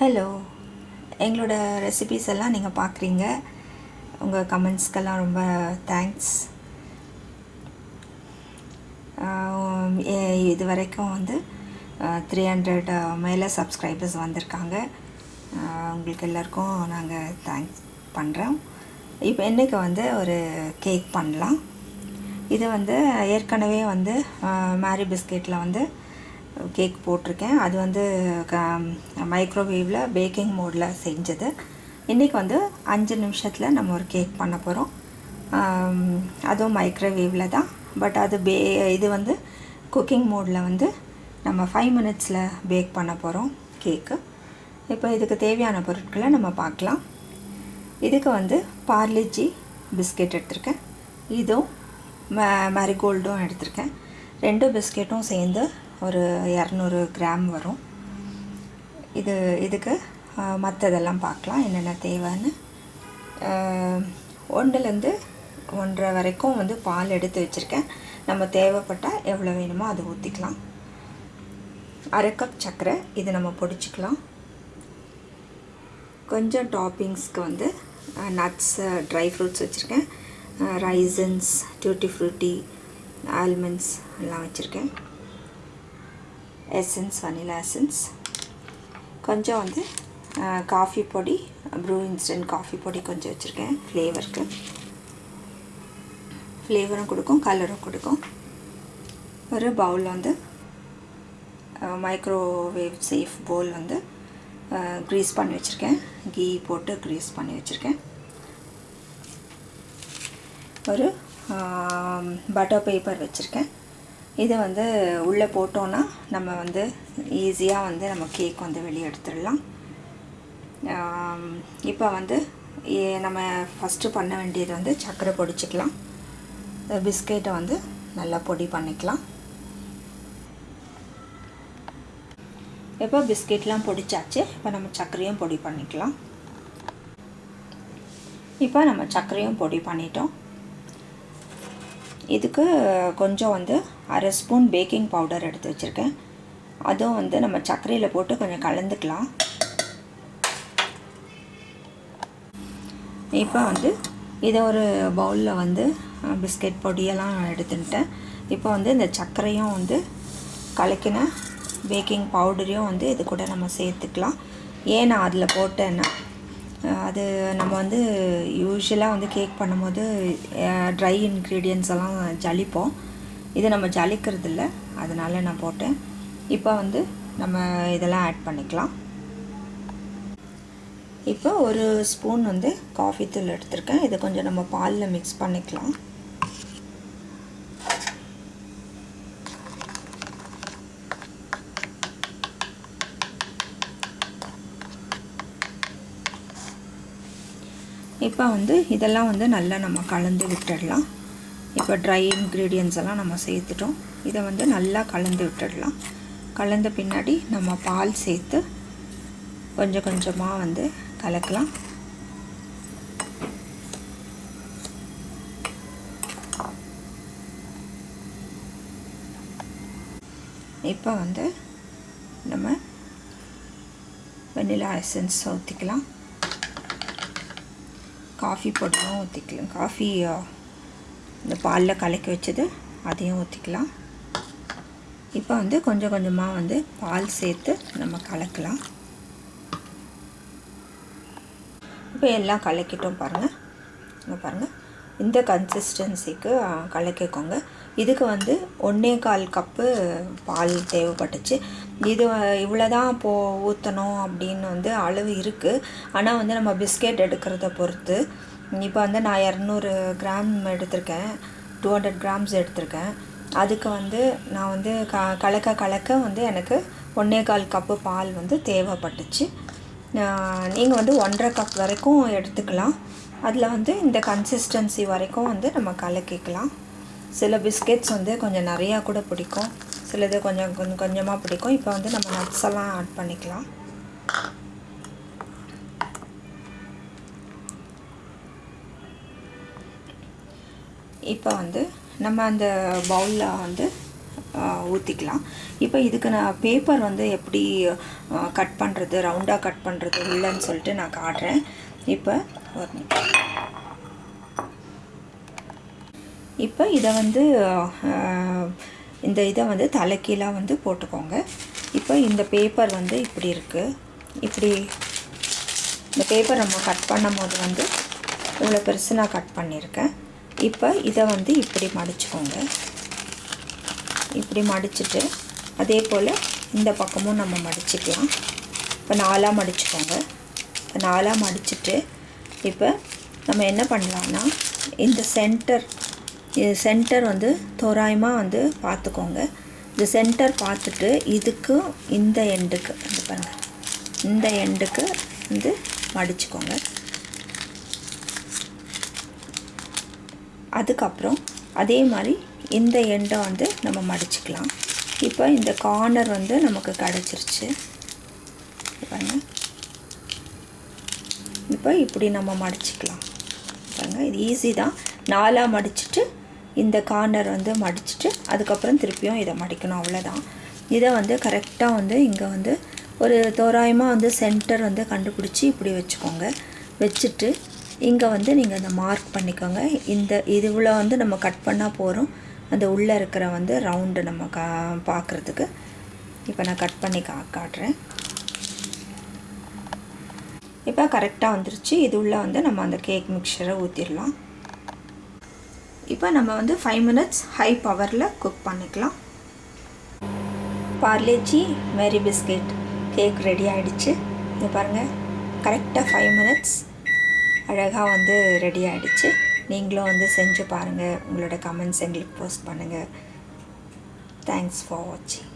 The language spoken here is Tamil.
ஹலோ எங்களோட ரெசிபீஸ் எல்லாம் நீங்கள் பார்க்குறீங்க உங்கள் கமெண்ட்ஸ்க்கெல்லாம் ரொம்ப தேங்க்ஸ் இது வரைக்கும் வந்து த்ரீ ஹண்ட்ரட் மேலே சப்ஸ்கிரைபர்ஸ் வந்திருக்காங்க. உங்களுக்கு எல்லாருக்கும் நாங்கள் தேங்க்ஸ் பண்ணுறோம் இப்போ இன்றைக்கி வந்து ஒரு கேக் பண்ணலாம்? இது வந்து ஏற்கனவே வந்து மேரி பிஸ்கெட்டில் வந்து கேக் போட்டிருக்கேன். அது வந்து மைக்ரோவேவில் பேக்கிங் மோடில் செஞ்சது. இன்றைக்கி வந்து அஞ்சு நிமிஷத்தில் நம்ம ஒரு கேக் பண்ண போகிறோம் அதுவும் மைக்ரோவேவில் தான். பட் அது பே இது வந்து குக்கிங் மோடில் வந்து நம்ம ஃபைவ் மினிட்ஸில் பேக் பண்ண போகிறோம் கேக்கு இப்போ இதுக்கு தேவையான பொருட்களை நம்ம பார்க்கலாம். இதுக்கு வந்து பார்லிஜி பிஸ்கெட் எடுத்திருக்கேன். இதுவும் ம மேரிகோல்டும் எடுத்திருக்கேன். ரெண்டு பிஸ்கெட்டும் சேர்ந்து ஒரு இரநூறு கிராம் வரும். இது இதுக்கு மற்றதெல்லாம் பார்க்கலாம். என்னென்ன தேவைன்னு ஒன்றுலேருந்து ஒன்றரை வரைக்கும் வந்து பால் எடுத்து வச்சுருக்கேன். நம்ம தேவைப்பட்டால் எவ்வளோ வேணுமோ அதை ஊற்றிக்கலாம் அரை கப் சர்க்கரை இது நம்ம பொடிச்சிக்கலாம். கொஞ்சம் டாப்பிங்ஸ்க்கு வந்து நட்ஸ் ட்ரை ஃப்ரூட்ஸ் வச்சுருக்கேன். ரைசன்ஸ் டியூட்டி ஃப்ரூட்டி ஆல்மண்ட்ஸ் எல்லாம் வச்சுருக்கேன். எசன்ஸ் வனிலா எசன்ஸ் கொஞ்சம் வந்து காஃபி பொடி ப்ரூ இன்ஸ்டன்ட் காஃபி பொடி கொஞ்சம் வச்சுருக்கேன் ஃப்ளேவருக்கு ஃப்ளேவரும் கொடுக்கும் கலரும் கொடுக்கும். ஒரு பவுல் வந்து மைக்ரோவேவ் சேஃப் பவுல் வந்து க்ரீஸ் பண்ணி வச்சுருக்கேன். கீ போட்டு க்ரீஸ் பண்ணி வச்சுருக்கேன். ஒரு பட்டர் பேப்பர் வச்சுருக்கேன். இதை வந்து உள்ளே போட்டோன்னா நம்ம வந்து ஈஸியாக வந்து நம்ம கேக் வந்து வெளியே எடுத்துடலாம். இப்போ வந்து நம்ம ஃபஸ்ட்டு பண்ண வேண்டியது வந்து சர்க்கரை பொடிச்சிக்கலாம். பிஸ்கெட்டை வந்து நல்லா பொடி பண்ணிக்கலாம். இப்போ பிஸ்கெட்லாம் பொடிச்சாச்சு. இப்போ நம்ம சர்க்கரையும் பொடி பண்ணிக்கலாம். இப்போ நம்ம சர்க்கரையும் பொடி பண்ணிட்டோம். இதுக்கு கொஞ்சம் வந்து அரை ஸ்பூன் பேக்கிங் பவுடர் எடுத்து வச்சுருக்கேன். அதுவும் வந்து நம்ம சர்க்கரையில் போட்டு கொஞ்சம் கலந்துக்கலாம். இப்போ வந்து இதை ஒரு பவுலில் வந்து பிஸ்கெட் பொடியெல்லாம் எடுத்துட்டேன் இப்போ வந்து இந்த சர்க்கரையும் வந்து கலக்கின பேக்கிங் பவுடரையும் வந்து இது கூட நம்ம சேர்த்துக்கலாம். ஏன் நான் அதில் போட்டேன்னா அது நம்ம வந்து யூஸ்வலாக வந்து கேக் பண்ணும்போது ட்ரை இன்க்ரீடியன்ஸ் எல்லாம் ஜலிப்போம். இது நம்ம ஜலிக்கிறது இல்லை அதனால் நான் போட்டேன். இப்போ வந்து நம்ம இதெல்லாம் ஆட் பண்ணிக்கலாம். இப்போ ஒரு ஸ்பூன் வந்து காஃபி தூள் எடுத்திருக்கேன். இதை கொஞ்சம் நம்ம பாலில் மிக்ஸ் பண்ணிக்கலாம். இப்போ வந்து இதெல்லாம் வந்து நல்லா நம்ம கலந்து விட்டுடலாம். இப்போ ட்ரை இன்க்ரீடியன்ஸ் எல்லாம் நம்ம சேர்த்துட்டோம். இதை வந்து நல்லா கலந்து விட்டுடலாம். கலந்த பின்னாடி நம்ம பால் சேர்த்து கொஞ்சம் கொஞ்சமாக வந்து கலக்கலாம். இப்போ வந்து நம்ம வெண்ணிலா எசன்ஸ் ஊற்றிக்கலாம் காஃபி பொடியும் ஊற்றிக்கலாம் காஃபி இந்த பாலில் கலக்கி வச்சது அதையும் ஊற்றிக்கலாம் இப்போ வந்து கொஞ்சம் கொஞ்சமாக வந்து பால் சேர்த்து நம்ம கலக்கலாம். இப்போ எல்லாம் கலக்கிட்டோம் பாருங்கள் இங்கே பாருங்கள் இந்த கன்சிஸ்டன்சிக்கு கலக்கிக்கோங்க. இதுக்கு வந்து ஒன்றே கால் கப்பு பால் தேவைப்பட்டுச்சு. இது இவ்வளோ தான் போ ஊற்றணும் அப்படின்னு வந்து அளவு இருக்குது ஆனால் வந்து நம்ம பிஸ்கெட் எடுக்கிறத பொறுத்து இப்போ வந்து நான் இரநூறு கிராம் எடுத்திருக்கேன். டூ ஹண்ட்ரட் கிராம்ஸ் எடுத்திருக்கேன். அதுக்கு வந்து நான் வந்து க கலக்க கலக்க வந்து எனக்கு ஒன்றே கால் கப்பு பால் வந்து தேவைப்பட்டுச்சு. நீங்கள் வந்து ஒன்றரை கப் வரைக்கும் எடுத்துக்கலாம். அதில் வந்து இந்த கன்சிஸ்டன்சி வரைக்கும் வந்து நம்ம கலக்கிக்கலாம். சில பிஸ்கெட்ஸ் வந்து கொஞ்சம் நிறையா கூட பிடிக்கும். சிலது கொஞ்சம் கொஞ்சம் கொஞ்சமாக பிடிக்கும். இப்போ வந்து நம்ம நட்ஸ் எல்லாம் ஆட் பண்ணிக்கலாம். இப்போ வந்து நம்ம அந்த பவுலில் வந்து ஊற்றிக்கலாம் இப்போ இதுக்கு நான் பேப்பர் வந்து எப்படி கட் பண்ணுறது ரவுண்டாக கட் பண்ணுறது இல்லைன்னு சொல்லிட்டு நான் காட்டுறேன். இப்போ ஒரு இப்போ இதை வந்து இந்த இதை வந்து தலைக்கீழாக வந்து போட்டுக்கோங்க. இப்போ இந்த பேப்பர் வந்து இப்படி இருக்குது இப்படி இந்த பேப்பர் நம்ம கட் பண்ணும் போது வந்து இவ்வளோ பெருசு நான் கட் பண்ணியிருக்கேன். இப்போ இதை வந்து இப்படி மடிச்சுக்கோங்க. இப்படி மடிச்சுட்டு அதே போல் இந்த பக்கமும் நம்ம மடிச்சுக்கலாம். இப்போ நாலாக மடிச்சுக்கோங்க. இப்போ நாலாக மடிச்சுட்டு இப்போ நம்ம என்ன பண்ணலான்னா இந்த சென்டர் சென்டர் வந்து தோராயமாக வந்து பார்த்துக்கோங்க. இந்த சென்டர் பார்த்துட்டு இதுக்கும் இந்த எண்டுக்கு இது பாருங்கள் இந்த எண்டுக்கு வந்து மடிச்சுக்கோங்க. அதுக்கப்புறம் அதே மாதிரி இந்த எண்டை வந்து நம்ம மடிச்சுக்கலாம். இப்போ இந்த கார்னர் வந்து நமக்கு கிடச்சிருச்சு. பாருங்க. இப்போ இப்படி நம்ம மடிச்சுக்கலாம். பாருங்க இது ஈஸி தான். நாலாக மடிச்சுட்டு இந்த கார்னர் வந்து மடிச்சுட்டு அதுக்கப்புறம் திருப்பியும் இதை மடிக்கணும் அவ்வளோதான் இதை வந்து கரெக்டாக வந்து இங்கே வந்து ஒரு தோராயமாக வந்து சென்டர் வந்து கண்டுபிடிச்சி இப்படி வச்சுக்கோங்க. வச்சுட்டு இங்கே வந்து நீங்கள் அந்த மார்க் பண்ணிக்கோங்க. இந்த இதுவில் வந்து நம்ம கட் பண்ணால் போகிறோம் அந்த உள்ளே இருக்கிற வந்து ரவுண்டு நம்ம கா பார்க்குறதுக்கு இப்போ நான் கட் பண்ணி கா காட்டுறேன். இப்போ கரெக்டாக வந்துருச்சு. இது உள்ளே வந்து நம்ம அந்த கேக் மிக்சரை ஊற்றிடலாம் இப்போ நம்ம வந்து ஃபைவ் மினிட்ஸ் ஹை பவரில் குக் பண்ணிக்கலாம். Parle G Marie biscuit cake ready ஆகிடுச்சு இது பாருங்கள் கரெக்டாக ஃபைவ் மினிட்ஸ் அழகாக வந்து ரெடி ஆகிடுச்சு நீங்களும் வந்து செஞ்சு பாருங்கள் உங்களோட கமெண்ட்ஸ் எங்களுக்கு போஸ்ட் பண்ணுங்கள் தேங்க்ஸ் ஃபார் வாட்சிங்